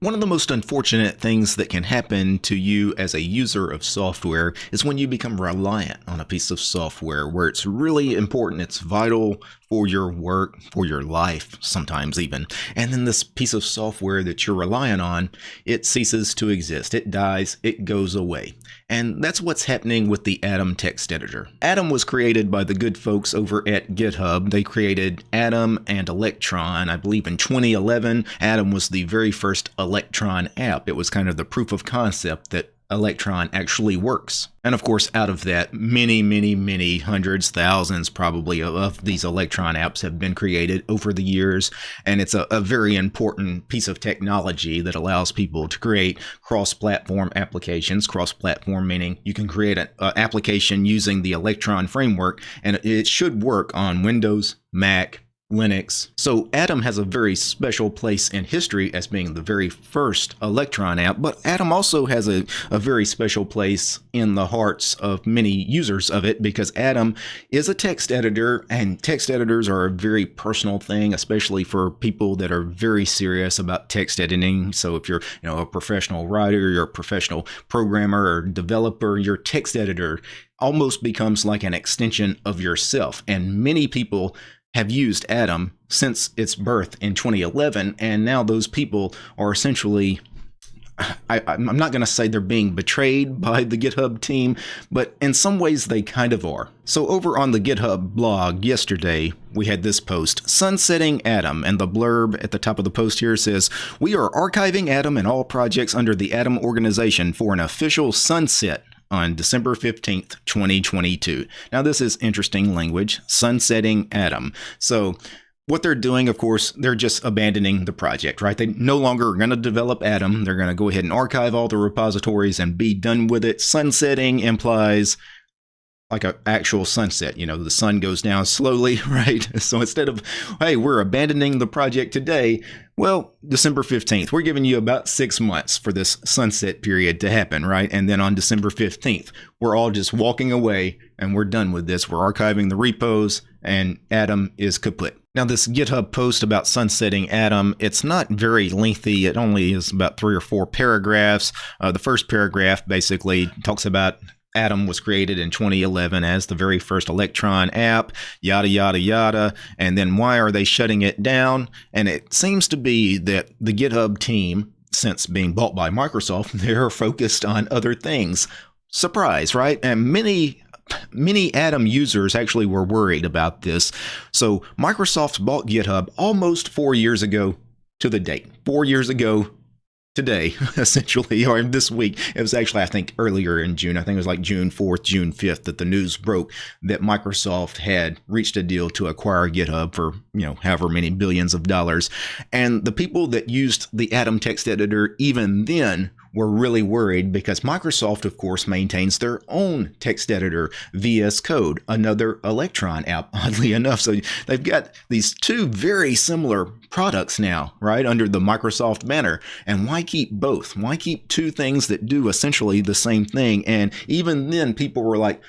One of the most unfortunate things that can happen to you as a user of software is when you become reliant on a piece of software where it's really important, it's vital for your work, for your life, sometimes even. And then this piece of software that you're relying on, it ceases to exist. It dies, it goes away. And that's what's happening with the Atom text editor. Atom was created by the good folks over at GitHub. They created Atom and Electron, I believe in 2011. Atom was the very first Electron app. It was kind of the proof of concept that Electron actually works. And of course, out of that, many, many, many hundreds, thousands probably of these Electron apps have been created over the years. And it's a, a very important piece of technology that allows people to create cross platform applications. Cross platform meaning you can create an uh, application using the Electron framework, and it should work on Windows, Mac, Linux. So Atom has a very special place in history as being the very first Electron app, but Atom also has a, a very special place in the hearts of many users of it because Atom is a text editor and text editors are a very personal thing, especially for people that are very serious about text editing. So if you're you know a professional writer, you're a professional programmer or developer, your text editor almost becomes like an extension of yourself. And many people have used Atom since its birth in 2011, and now those people are essentially. I, am not going to say they're being betrayed by the GitHub team, but in some ways they kind of are. So, over on the GitHub blog yesterday, we had this post Sunsetting Atom, and the blurb at the top of the post here says We are archiving Atom and all projects under the Atom organization for an official sunset on December 15th, 2022. Now, this is interesting language sunsetting Atom. So, what they're doing, of course, they're just abandoning the project, right? They no longer are going to develop Atom. They're going to go ahead and archive all the repositories and be done with it. Sunsetting implies like an actual sunset. You know, the sun goes down slowly, right? So instead of, hey, we're abandoning the project today, well, December 15th, we're giving you about six months for this sunset period to happen, right? And then on December 15th, we're all just walking away and we're done with this. We're archiving the repos and Atom is kaput. Now, this GitHub post about sunsetting Atom, it's not very lengthy. It only is about three or four paragraphs. Uh, the first paragraph basically talks about Atom was created in 2011 as the very first Electron app, yada, yada, yada. And then why are they shutting it down? And it seems to be that the GitHub team, since being bought by Microsoft, they're focused on other things. Surprise, right? And many many Atom users actually were worried about this. So Microsoft bought GitHub almost four years ago to the date. Four years ago today, essentially, or this week. It was actually, I think, earlier in June. I think it was like June 4th, June 5th that the news broke that Microsoft had reached a deal to acquire GitHub for, you know, however many billions of dollars. And the people that used the Atom text editor even then were really worried because Microsoft, of course, maintains their own text editor, VS Code, another Electron app, oddly enough. So they've got these two very similar products now, right, under the Microsoft banner. And why keep both? Why keep two things that do essentially the same thing? And even then, people were like,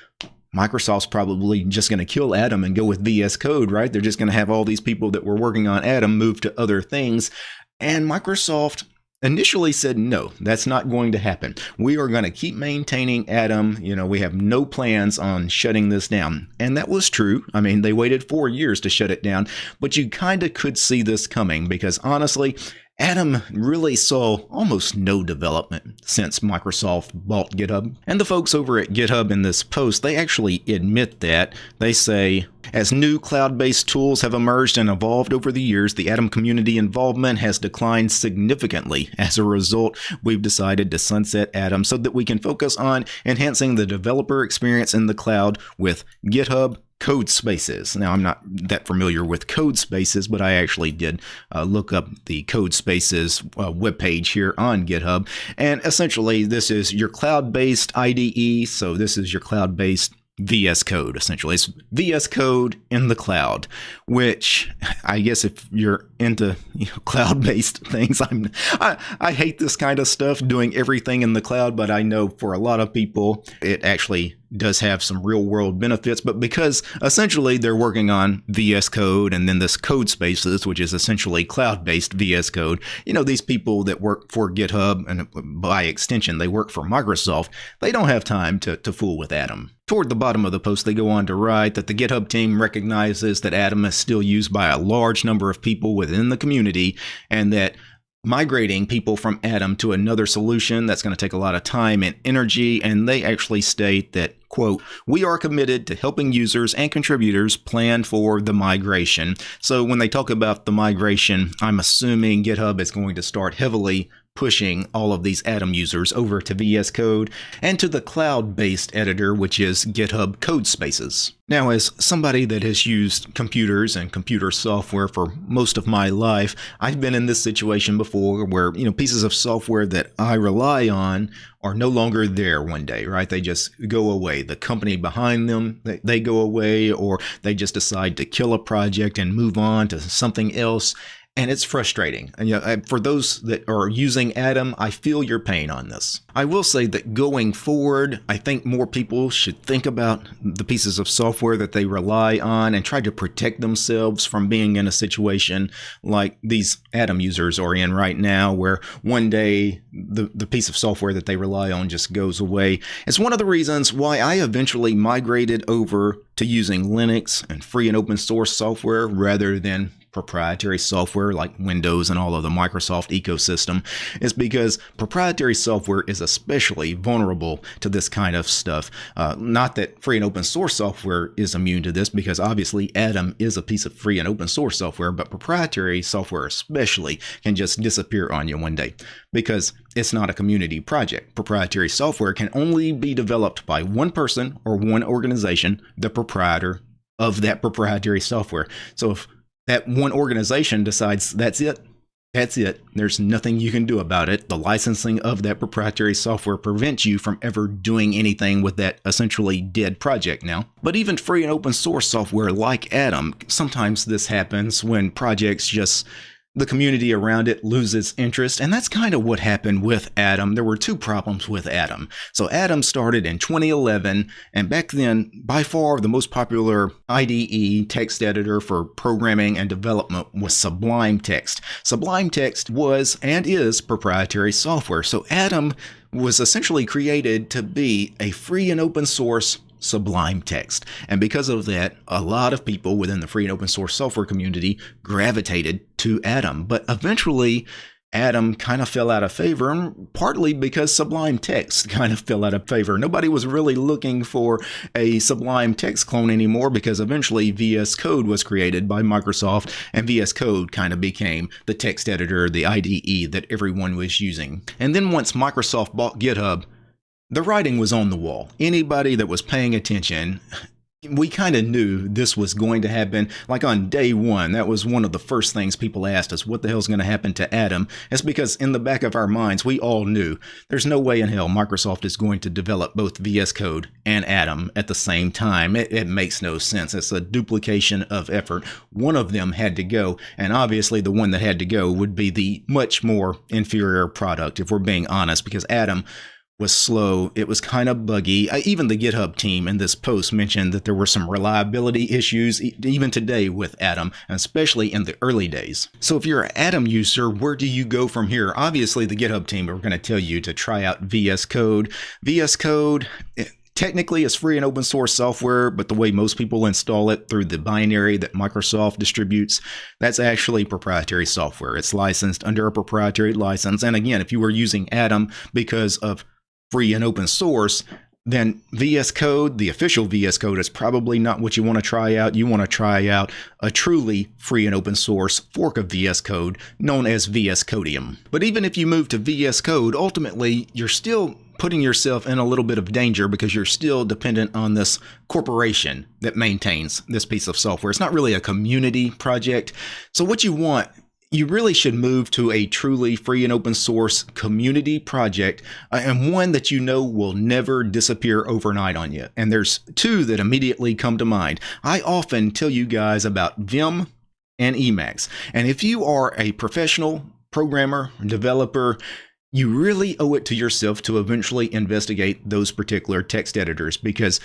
Microsoft's probably just going to kill Atom and go with VS Code, right? They're just going to have all these people that were working on Atom move to other things. And Microsoft initially said no that's not going to happen. We are going to keep maintaining Atom. you know we have no plans on shutting this down. And that was true. I mean they waited four years to shut it down but you kind of could see this coming because honestly Atom really saw almost no development since Microsoft bought GitHub. And the folks over at GitHub in this post, they actually admit that. They say, as new cloud based tools have emerged and evolved over the years, the Atom community involvement has declined significantly. As a result, we've decided to sunset Atom so that we can focus on enhancing the developer experience in the cloud with GitHub, Codespaces. Now, I'm not that familiar with Codespaces, but I actually did uh, look up the Codespaces uh, webpage here on GitHub. And essentially, this is your cloud based IDE. So, this is your cloud based VS Code, essentially. It's VS Code in the cloud, which I guess if you're into you know, cloud-based things, I'm I, I hate this kind of stuff, doing everything in the cloud, but I know for a lot of people, it actually does have some real world benefits, but because essentially they're working on VS Code and then this Codespaces, which is essentially cloud based VS Code, you know, these people that work for GitHub and uh, by extension, they work for Microsoft, they don't have time to, to fool with Atom. Toward the bottom of the post, they go on to write that the GitHub team recognizes that Atom is still used by a large number of people within the community and that migrating people from Atom to another solution that's going to take a lot of time and energy. And they actually state that, quote, we are committed to helping users and contributors plan for the migration. So when they talk about the migration, I'm assuming GitHub is going to start heavily pushing all of these Atom users over to VS Code and to the cloud-based editor, which is GitHub Codespaces. Now, as somebody that has used computers and computer software for most of my life, I've been in this situation before where, you know, pieces of software that I rely on are no longer there one day, right? They just go away. The company behind them, they, they go away, or they just decide to kill a project and move on to something else and it's frustrating. And you know, for those that are using Atom, I feel your pain on this. I will say that going forward, I think more people should think about the pieces of software that they rely on and try to protect themselves from being in a situation like these Atom users are in right now, where one day the, the piece of software that they rely on just goes away. It's one of the reasons why I eventually migrated over to using Linux and free and open source software rather than proprietary software like Windows and all of the Microsoft ecosystem is because proprietary software is especially vulnerable to this kind of stuff. Uh, not that free and open source software is immune to this because obviously Atom is a piece of free and open source software, but proprietary software especially can just disappear on you one day because it's not a community project. Proprietary software can only be developed by one person or one organization, the proprietor of that proprietary software. So if that one organization decides that's it. That's it. There's nothing you can do about it. The licensing of that proprietary software prevents you from ever doing anything with that essentially dead project now. But even free and open source software like Atom, sometimes this happens when projects just the community around it loses interest. And that's kind of what happened with Atom. There were two problems with Atom. So Atom started in 2011, and back then, by far the most popular IDE text editor for programming and development was Sublime Text. Sublime Text was and is proprietary software. So Atom was essentially created to be a free and open source Sublime Text. And because of that, a lot of people within the free and open source software community gravitated to Atom. But eventually, Atom kind of fell out of favor, partly because Sublime Text kind of fell out of favor. Nobody was really looking for a Sublime Text clone anymore because eventually VS Code was created by Microsoft, and VS Code kind of became the text editor, the IDE that everyone was using. And then once Microsoft bought GitHub, the writing was on the wall. Anybody that was paying attention, we kind of knew this was going to happen. Like on day one, that was one of the first things people asked us, what the hell's going to happen to Atom? It's because in the back of our minds, we all knew there's no way in hell Microsoft is going to develop both VS Code and Atom at the same time. It, it makes no sense. It's a duplication of effort. One of them had to go, and obviously the one that had to go would be the much more inferior product, if we're being honest, because Atom was slow. It was kind of buggy. even the GitHub team in this post mentioned that there were some reliability issues even today with Atom, especially in the early days. So if you're an Atom user, where do you go from here? Obviously, the GitHub team are going to tell you to try out VS Code. VS Code, eh, technically it's free and open source software, but the way most people install it through the binary that Microsoft distributes, that's actually proprietary software. It's licensed under a proprietary license. And again, if you were using Atom because of free and open source, then VS Code, the official VS Code, is probably not what you want to try out. You want to try out a truly free and open source fork of VS Code known as VS Codium. But even if you move to VS Code, ultimately you're still putting yourself in a little bit of danger because you're still dependent on this corporation that maintains this piece of software. It's not really a community project. So what you want you really should move to a truly free and open source community project uh, and one that you know will never disappear overnight on you. And there's two that immediately come to mind. I often tell you guys about Vim and Emacs. And if you are a professional programmer, developer, you really owe it to yourself to eventually investigate those particular text editors because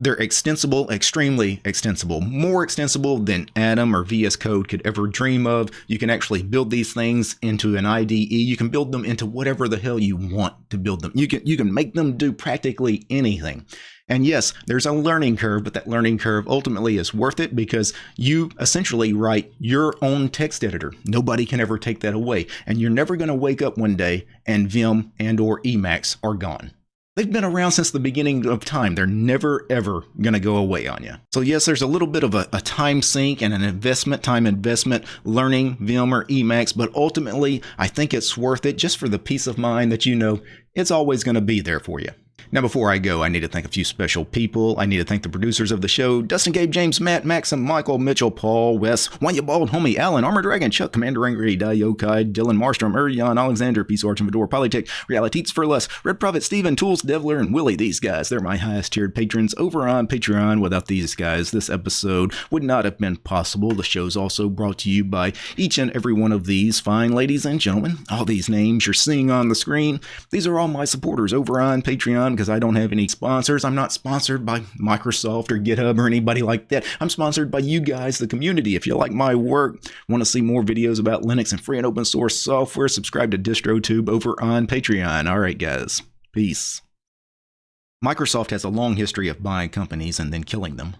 they're extensible, extremely extensible, more extensible than Atom or VS Code could ever dream of. You can actually build these things into an IDE. You can build them into whatever the hell you want to build them. You can you can make them do practically anything. And yes, there's a learning curve, but that learning curve ultimately is worth it because you essentially write your own text editor. Nobody can ever take that away. And you're never going to wake up one day and Vim and or Emacs are gone. They've been around since the beginning of time. They're never, ever going to go away on you. So yes, there's a little bit of a, a, time sink and an investment, time investment, learning Vim or Emacs, but ultimately, I think it's worth it just for the peace of mind that you know it's always going to be there for you. Now, before I go, I need to thank a few special people. I need to thank the producers of the show Dustin, Gabe, James, Matt, Maxim, Michael, Mitchell, Paul, Wes, Wanya Bald, Homie, Alan, Armor Dragon, Chuck, Commander Angry, Diokai, Dylan Marstrom, Urian, Alexander, Peace Arch and Fedor, Polytech, Realities for Less, Red Prophet, Steven, Tools, Devler, and Willie. These guys, they're my highest tiered patrons over on Patreon. Without these guys, this episode would not have been possible. The show's also brought to you by each and every one of these fine ladies and gentlemen. All these names you're seeing on the screen, these are all my supporters over on Patreon because I don't have any sponsors. I'm not sponsored by Microsoft or GitHub or anybody like that. I'm sponsored by you guys, the community. If you like my work, want to see more videos about Linux and free and open source software, subscribe to DistroTube over on Patreon. All right, guys. Peace. Microsoft has a long history of buying companies and then killing them.